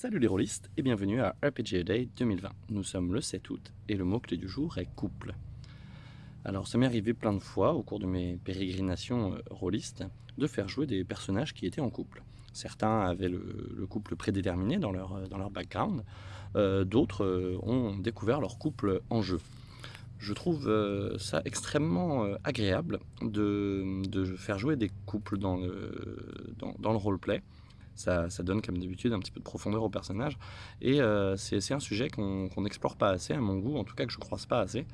Salut les rôlistes et bienvenue à RPG Day 2020. Nous sommes le 7 août et le mot-clé du jour est couple. Alors ça m'est arrivé plein de fois au cours de mes pérégrinations euh, rôlistes de faire jouer des personnages qui étaient en couple. Certains avaient le, couple prédéterminé dans leur, euh, background, euh, d'autres ont découvert leur couple en jeu. Je trouve ça extrêmement agréable de, faire jouer des couples dans le, dans le roleplay ça, donne comme d'habitude un petit peu de profondeur au personnage. Et euh, c'est un sujet qu'on n'explore pas assez, à mon goût, en tout cas que je ne croise pas assez.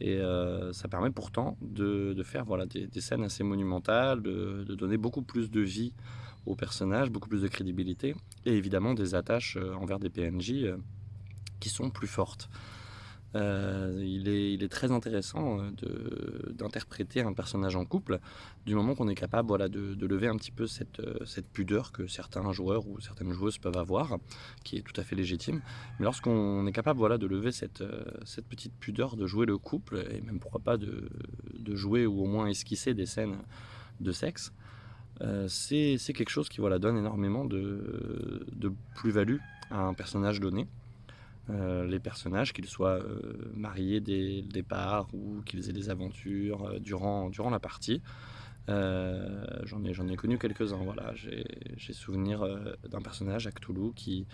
Et euh, ça permet pourtant de, faire voilà, des, scènes assez monumentales, de, donner beaucoup plus de vie au personnage, beaucoup plus de crédibilité, et évidemment des attaches euh, envers des PNJ qui sont plus fortes. Euh, il, est, très intéressant euh, d'interpréter un personnage en couple du moment qu'on est capable de, lever un petit peu cette, euh, cette, pudeur que certains joueurs ou certaines joueuses peuvent avoir, qui est tout à fait légitime. Mais lorsqu'on est capable de lever cette, petite pudeur de jouer le couple, et même pourquoi pas de, jouer ou au moins esquisser des scènes de sexe, c'est quelque chose qui donne énormément de plus-value à un personnage donné. Euh, les personnages, qu'ils soient euh, mariés dès le départ ou qu'ils aient des aventures euh, durant, durant la partie. j'en ai, ai connu quelques-uns. Voilà. J'ai souvenir d'un personnage à qui,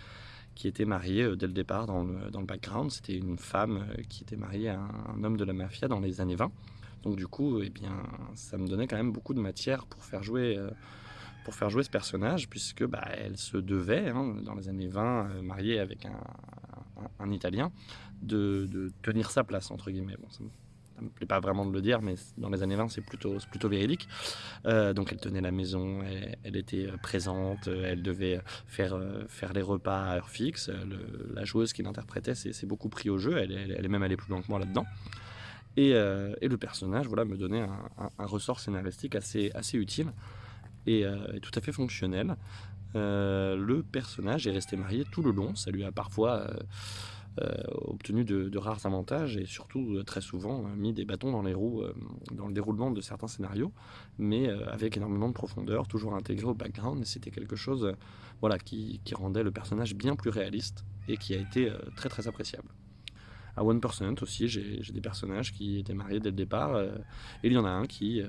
qui était marié dès le départ dans le, dans le background. C'était une femme qui était mariée à un, homme de la mafia dans les années 20. Donc du coup, eh bien, ça me donnait quand même beaucoup de matière pour faire jouer pour faire jouer ce personnage, puisque bah, elle se devait, hein, dans les années 20, mariée avec un, un, Italien, de, tenir sa place, entre guillemets. Bon, ça ne me plaît pas vraiment de le dire, mais dans les années 20, c'est plutôt, plutôt véridique. Euh, donc elle tenait la maison, elle, était euh, présente, euh, elle devait faire, faire les repas à heure fixe. la joueuse qui l'interprétait s'est beaucoup pris au jeu, elle, est même allée plus loin que moi là-dedans. Et, le personnage voilà, me donnait un, ressort scénaristique assez, assez utile et, et tout à fait fonctionnel. Euh, le personnage est resté marié tout le long. Ça lui a parfois euh, euh, obtenu de, rares avantages et surtout très souvent mis des bâtons dans les roues dans le déroulement de certains scénarios, mais avec énormément de profondeur, toujours intégré au background. Et c'était quelque chose voilà, qui rendait le personnage bien plus réaliste et qui a été très très appréciable à 1% aussi, j'ai des personnages qui étaient mariés dès le départ. Euh, et il y en a un qui, euh,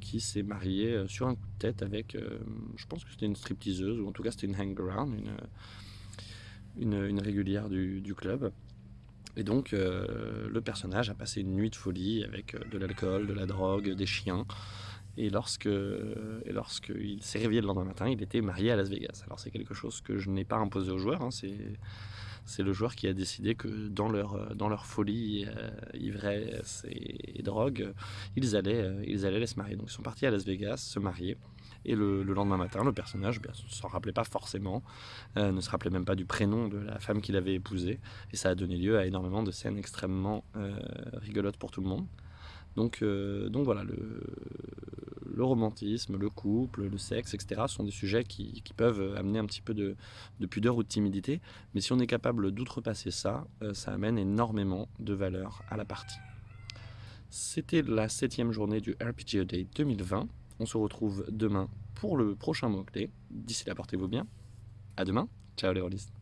qui s'est marié euh, sur un coup de tête avec, je pense que c'était une stripteaseuse, ou en tout cas c'était une hang-around, une, une, régulière du, club. Et donc le personnage a passé une nuit de folie avec de l'alcool, de la drogue, des chiens. Et lorsque, et lorsqu'il s'est réveillé le lendemain matin, il était marié à Las Vegas. Alors c'est quelque chose que je n'ai pas imposé aux joueurs, hein, c'est le joueur qui a décidé que dans leur, euh, dans leur folie, euh, ivresse et, drogue, ils allaient, euh, ils allaient se marier. Donc ils sont partis à Las Vegas se marier. Et le, lendemain matin, le personnage ne s'en rappelait pas forcément, ne se rappelait même pas du prénom de la femme qu'il avait épousée. Et ça a donné lieu à énormément de scènes extrêmement rigolotes pour tout le monde. Donc, donc voilà, le, le romantisme, le couple, le sexe, etc. sont des sujets qui, peuvent amener un petit peu de, pudeur ou de timidité. Mais si on est capable d'outrepasser ça, euh, ça amène énormément de valeur à la partie. C'était la septième journée du RPG Day 2020. On se retrouve demain pour le prochain mot-clé. D'ici là, portez-vous bien. À demain. Ciao les.